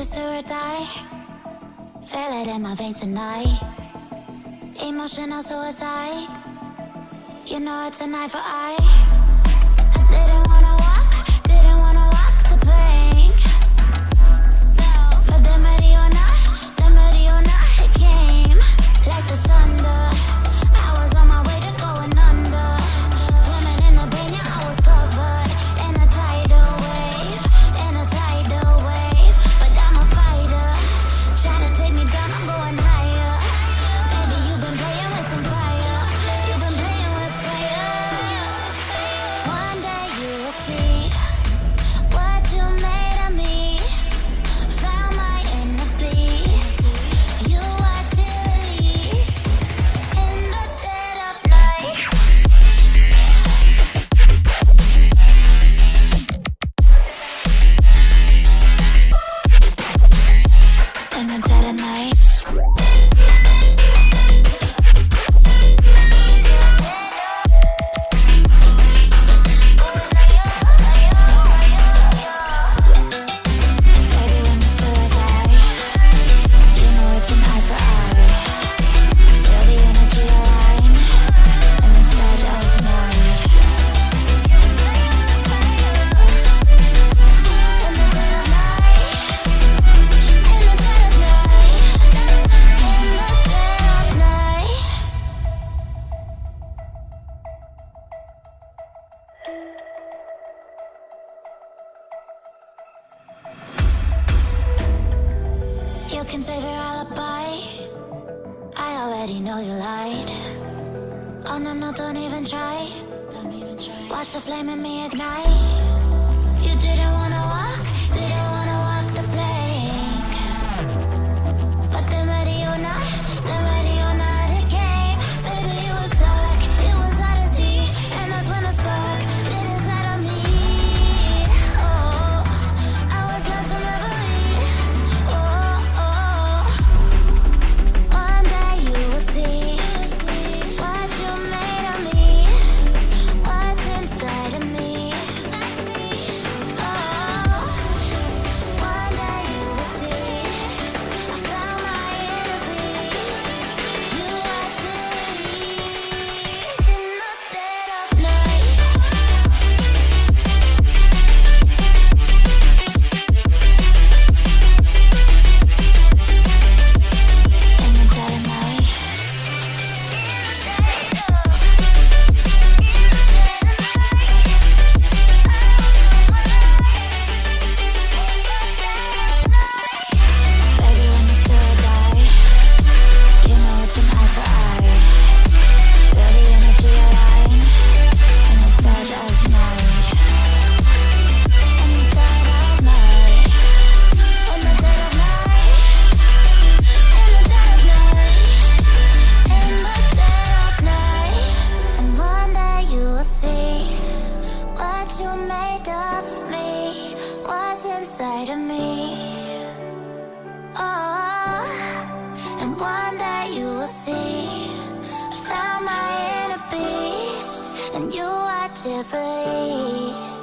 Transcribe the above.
Sister do or die. Feel it in my veins tonight. Emotional suicide. You know it's a knife. for eye can save your alibi. I already know you lied. Oh no, no, don't even try. Watch the flame in me ignite. You didn't wanna watch. Gypsy